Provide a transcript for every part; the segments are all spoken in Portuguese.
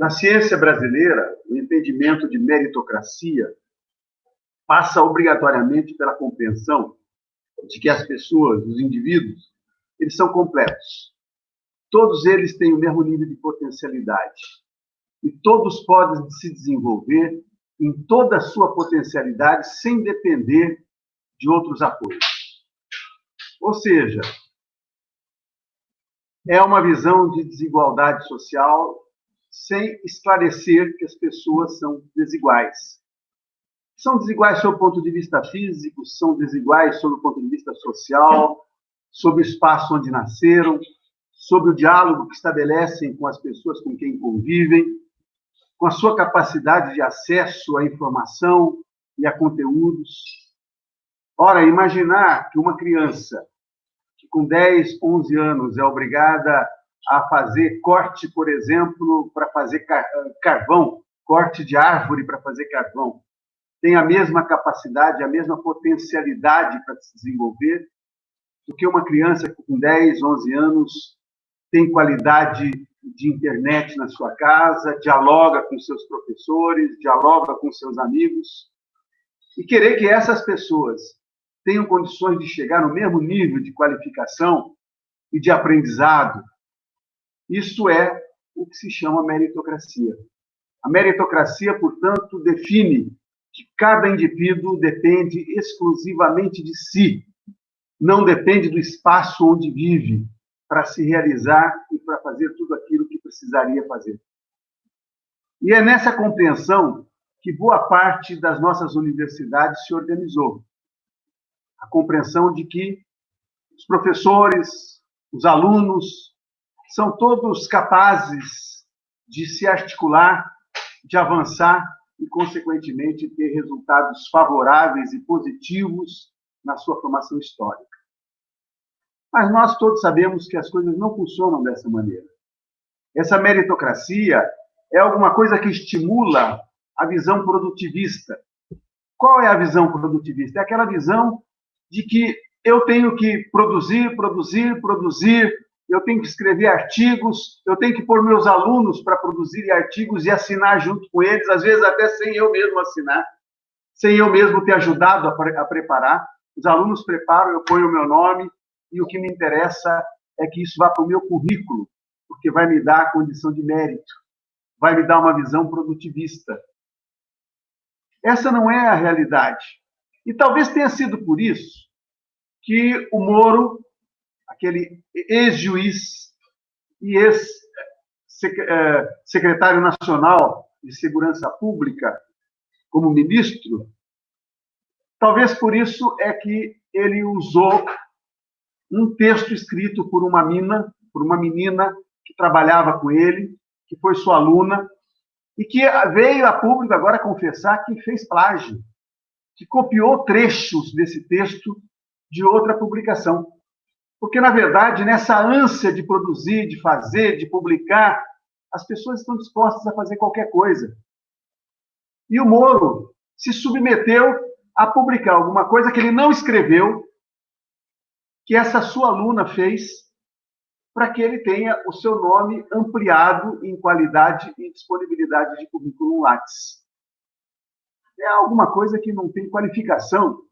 Na ciência brasileira, o entendimento de meritocracia passa obrigatoriamente pela compreensão de que as pessoas, os indivíduos, eles são completos. Todos eles têm o mesmo nível de potencialidade. E todos podem se desenvolver em toda a sua potencialidade sem depender de outros apoios. Ou seja, é uma visão de desigualdade social sem esclarecer que as pessoas são desiguais. São desiguais sob o ponto de vista físico, são desiguais sob o ponto de vista social, sobre o espaço onde nasceram, sobre o diálogo que estabelecem com as pessoas com quem convivem, com a sua capacidade de acesso à informação e a conteúdos. Ora, imaginar que uma criança que com 10, 11 anos é obrigada a fazer corte, por exemplo, para fazer carvão, corte de árvore para fazer carvão, tem a mesma capacidade, a mesma potencialidade para se desenvolver do que uma criança com 10, 11 anos tem qualidade de internet na sua casa, dialoga com seus professores, dialoga com seus amigos, e querer que essas pessoas tenham condições de chegar no mesmo nível de qualificação e de aprendizado isso é o que se chama meritocracia. A meritocracia, portanto, define que cada indivíduo depende exclusivamente de si, não depende do espaço onde vive para se realizar e para fazer tudo aquilo que precisaria fazer. E é nessa compreensão que boa parte das nossas universidades se organizou. A compreensão de que os professores, os alunos, são todos capazes de se articular, de avançar e, consequentemente, ter resultados favoráveis e positivos na sua formação histórica. Mas nós todos sabemos que as coisas não funcionam dessa maneira. Essa meritocracia é alguma coisa que estimula a visão produtivista. Qual é a visão produtivista? É aquela visão de que eu tenho que produzir, produzir, produzir, eu tenho que escrever artigos, eu tenho que pôr meus alunos para produzirem artigos e assinar junto com eles, às vezes até sem eu mesmo assinar, sem eu mesmo ter ajudado a, pre a preparar. Os alunos preparam, eu ponho o meu nome, e o que me interessa é que isso vá para o meu currículo, porque vai me dar a condição de mérito, vai me dar uma visão produtivista. Essa não é a realidade. E talvez tenha sido por isso que o Moro aquele ex-juiz e ex-secretário nacional de Segurança Pública como ministro, talvez por isso é que ele usou um texto escrito por uma mina, por uma menina que trabalhava com ele, que foi sua aluna, e que veio a público agora confessar que fez plágio, que copiou trechos desse texto de outra publicação. Porque, na verdade, nessa ânsia de produzir, de fazer, de publicar, as pessoas estão dispostas a fazer qualquer coisa. E o Moro se submeteu a publicar alguma coisa que ele não escreveu, que essa sua aluna fez, para que ele tenha o seu nome ampliado em qualidade e disponibilidade de currículo Lattes. É alguma coisa que não tem qualificação,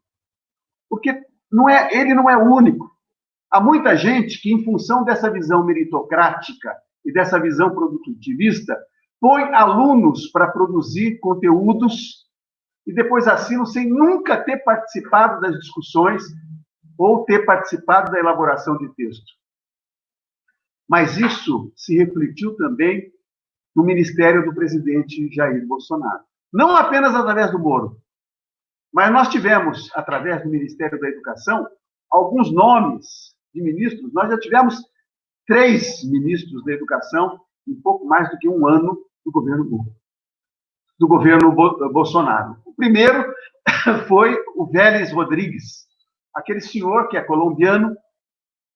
porque não é, ele não é único. Há muita gente que, em função dessa visão meritocrática e dessa visão produtivista, põe alunos para produzir conteúdos e depois assinam sem nunca ter participado das discussões ou ter participado da elaboração de texto. Mas isso se refletiu também no ministério do presidente Jair Bolsonaro. Não apenas através do Moro, mas nós tivemos, através do Ministério da Educação, alguns nomes de ministros, nós já tivemos três ministros da educação em pouco mais do que um ano do governo do governo Bolsonaro. O primeiro foi o Vélez Rodrigues, aquele senhor que é colombiano,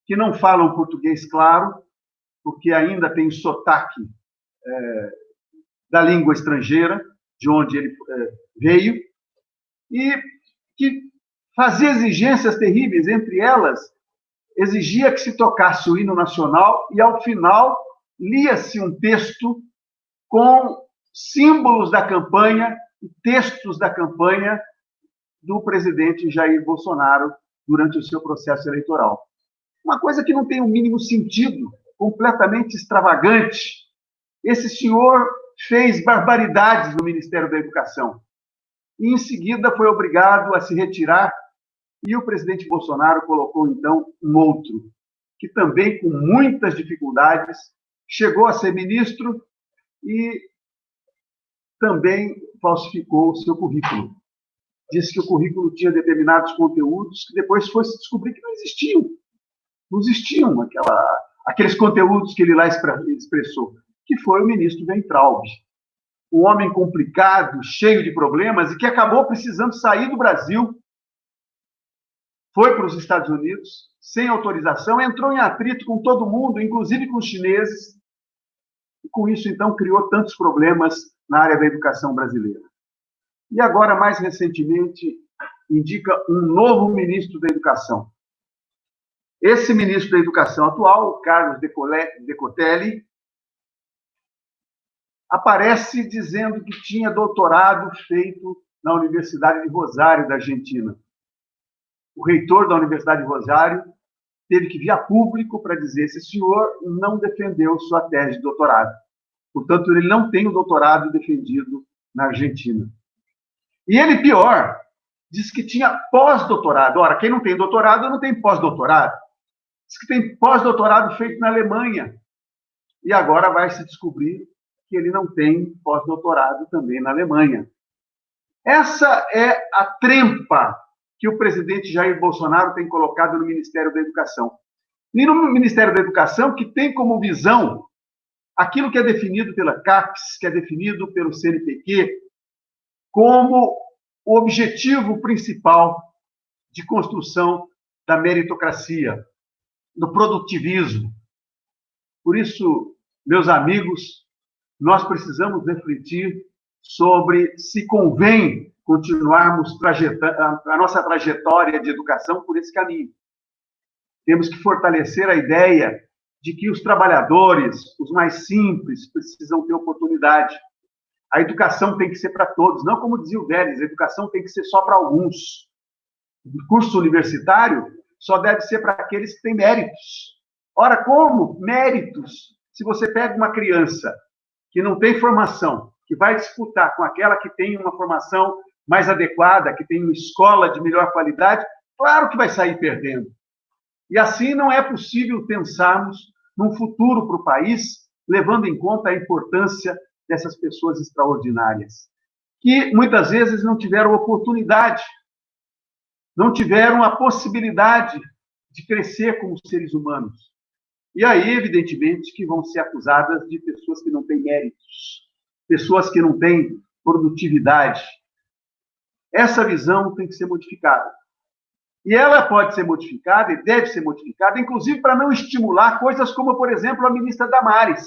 que não fala um português claro, porque ainda tem sotaque é, da língua estrangeira, de onde ele é, veio, e que fazia exigências terríveis, entre elas exigia que se tocasse o hino nacional e, ao final, lia-se um texto com símbolos da campanha textos da campanha do presidente Jair Bolsonaro durante o seu processo eleitoral. Uma coisa que não tem o mínimo sentido, completamente extravagante. Esse senhor fez barbaridades no Ministério da Educação. E, em seguida, foi obrigado a se retirar. E o presidente Bolsonaro colocou, então, um outro, que também, com muitas dificuldades, chegou a ser ministro e também falsificou seu currículo. Disse que o currículo tinha determinados conteúdos que depois foi se descobrir que não existiam. Não existiam aquela, aqueles conteúdos que ele lá expressou, que foi o ministro Ventralb. Um homem complicado, cheio de problemas e que acabou precisando sair do Brasil. Foi para os Estados Unidos, sem autorização, entrou em atrito com todo mundo, inclusive com os chineses, e com isso, então, criou tantos problemas na área da educação brasileira. E agora, mais recentemente, indica um novo ministro da Educação. Esse ministro da Educação atual, Carlos Decotelli, aparece dizendo que tinha doutorado feito na Universidade de Rosário, da Argentina. O reitor da Universidade de Rosário teve que vir a público para dizer esse senhor não defendeu sua tese de doutorado. Portanto, ele não tem o doutorado defendido na Argentina. E ele, pior, diz que tinha pós-doutorado. Ora, quem não tem doutorado não tem pós-doutorado. Diz que tem pós-doutorado feito na Alemanha. E agora vai se descobrir que ele não tem pós-doutorado também na Alemanha. Essa é a trempa que o presidente Jair Bolsonaro tem colocado no Ministério da Educação. E no Ministério da Educação, que tem como visão aquilo que é definido pela CAPES, que é definido pelo CNPq, como o objetivo principal de construção da meritocracia, do produtivismo. Por isso, meus amigos, nós precisamos refletir sobre se convém continuarmos a nossa trajetória de educação por esse caminho. Temos que fortalecer a ideia de que os trabalhadores, os mais simples, precisam ter oportunidade. A educação tem que ser para todos, não como dizia o Vélez, a educação tem que ser só para alguns. O curso universitário só deve ser para aqueles que têm méritos. Ora, como méritos? Se você pega uma criança que não tem formação, que vai disputar com aquela que tem uma formação mais adequada, que tem uma escola de melhor qualidade, claro que vai sair perdendo. E assim não é possível pensarmos num futuro para o país, levando em conta a importância dessas pessoas extraordinárias, que muitas vezes não tiveram oportunidade, não tiveram a possibilidade de crescer como seres humanos. E aí, evidentemente, que vão ser acusadas de pessoas que não têm méritos, pessoas que não têm produtividade, essa visão tem que ser modificada. E ela pode ser modificada e deve ser modificada, inclusive para não estimular coisas como, por exemplo, a ministra Damares,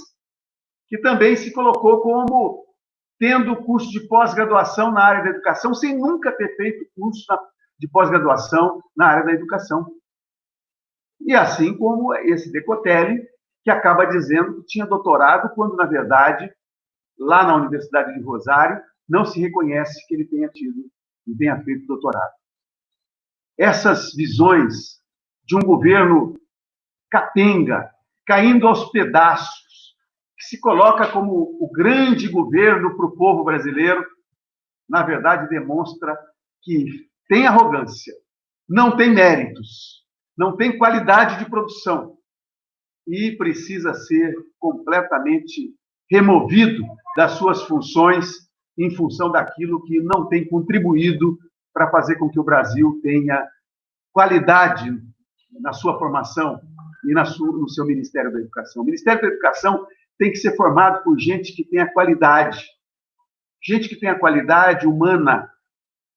que também se colocou como tendo curso de pós-graduação na área da educação, sem nunca ter feito curso de pós-graduação na área da educação. E assim como esse Decotelli, que acaba dizendo que tinha doutorado, quando, na verdade, lá na Universidade de Rosário, não se reconhece que ele tenha tido e tenha feito doutorado. Essas visões de um governo capenga, caindo aos pedaços, que se coloca como o grande governo para o povo brasileiro, na verdade demonstra que tem arrogância, não tem méritos, não tem qualidade de produção e precisa ser completamente removido das suas funções em função daquilo que não tem contribuído para fazer com que o Brasil tenha qualidade na sua formação e sua, no seu Ministério da Educação. O Ministério da Educação tem que ser formado por gente que tenha qualidade, gente que tenha qualidade humana,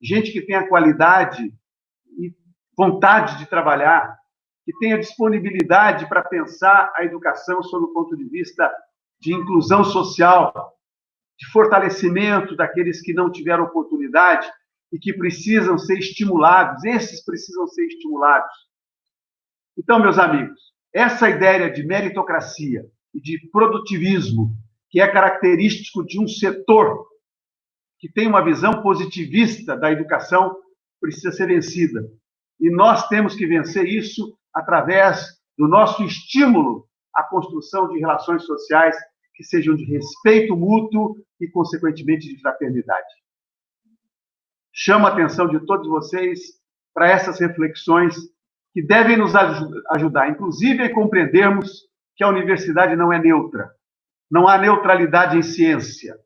gente que tenha qualidade e vontade de trabalhar, que tenha disponibilidade para pensar a educação sob o ponto de vista de inclusão social, de fortalecimento daqueles que não tiveram oportunidade e que precisam ser estimulados, esses precisam ser estimulados. Então, meus amigos, essa ideia de meritocracia e de produtivismo que é característico de um setor que tem uma visão positivista da educação, precisa ser vencida. E nós temos que vencer isso através do nosso estímulo à construção de relações sociais que sejam de respeito mútuo e, consequentemente, de fraternidade. Chamo a atenção de todos vocês para essas reflexões que devem nos ajudar, inclusive, a compreendermos que a universidade não é neutra. Não há neutralidade em ciência.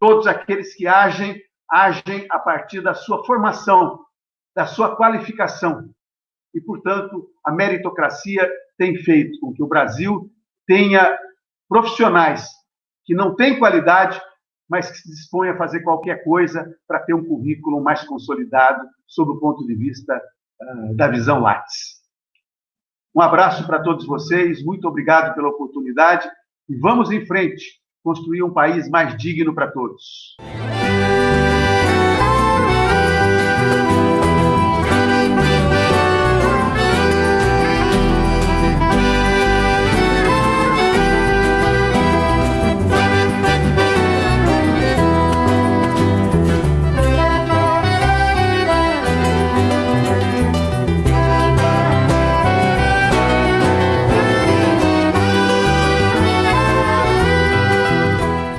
Todos aqueles que agem, agem a partir da sua formação, da sua qualificação. E, portanto, a meritocracia tem feito com que o Brasil tenha profissionais que não têm qualidade, mas que se dispõem a fazer qualquer coisa para ter um currículo mais consolidado sob o ponto de vista uh, da visão Lattes. Um abraço para todos vocês, muito obrigado pela oportunidade e vamos em frente construir um país mais digno para todos.